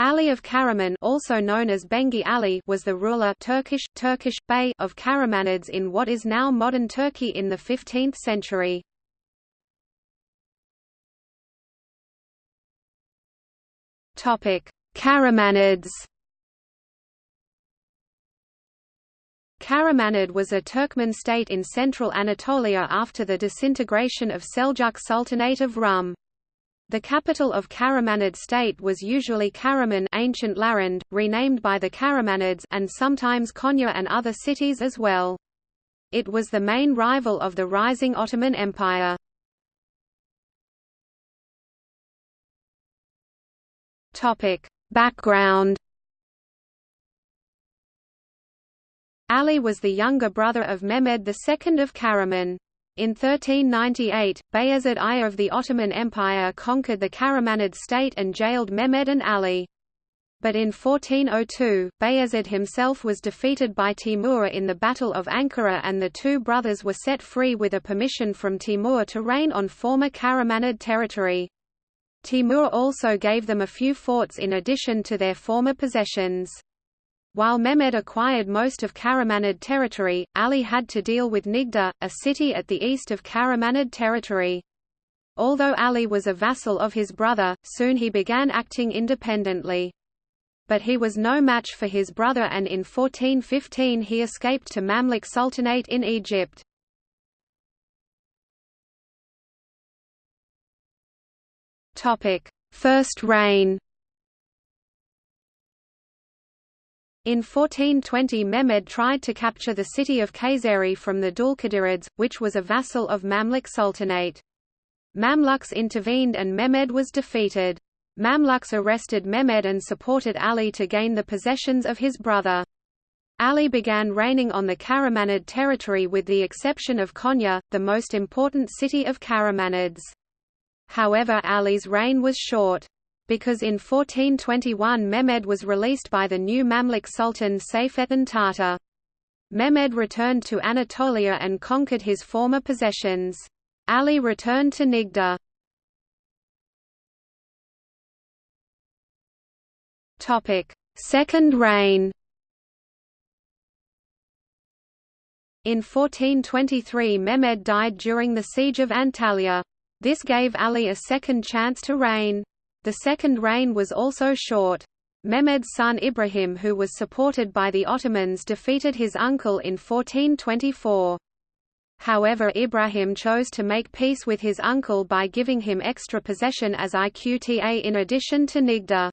Ali of Karaman also known as Bengi Ali was the ruler Turkish, Turkish, Bey of Karamanids in what is now modern Turkey in the 15th century. Karamanids Karamanid was a Turkmen state in central Anatolia after the disintegration of Seljuk Sultanate of Rum. The capital of Karamanid state was usually Karaman ancient Larand, renamed by the Karamanids and sometimes Konya and other cities as well. It was the main rival of the rising Ottoman Empire. Topic: Background Ali was the younger brother of Mehmed II of Karaman. In 1398, Bayezid I of the Ottoman Empire conquered the Karamanid state and jailed Mehmed and Ali. But in 1402, Bayezid himself was defeated by Timur in the Battle of Ankara and the two brothers were set free with a permission from Timur to reign on former Karamanid territory. Timur also gave them a few forts in addition to their former possessions. While Mehmed acquired most of Karamanid territory, Ali had to deal with Niğde, a city at the east of Karamanid territory. Although Ali was a vassal of his brother, soon he began acting independently. But he was no match for his brother and in 1415 he escaped to Mamluk Sultanate in Egypt. First reign In 1420 Mehmed tried to capture the city of Kayseri from the Dulkadirids, which was a vassal of Mamluk Sultanate. Mamluks intervened and Mehmed was defeated. Mamluks arrested Mehmed and supported Ali to gain the possessions of his brother. Ali began reigning on the Karamanid territory with the exception of Konya, the most important city of Karamanids. However Ali's reign was short because in 1421 Mehmed was released by the new Mamluk Sultan Seyfettin Tatar. Mehmed returned to Anatolia and conquered his former possessions. Ali returned to Niğde. Second reign In 1423 Mehmed died during the siege of Antalya. This gave Ali a second chance to reign. The second reign was also short. Mehmed's son Ibrahim who was supported by the Ottomans defeated his uncle in 1424. However Ibrahim chose to make peace with his uncle by giving him extra possession as Iqta in addition to Niğde.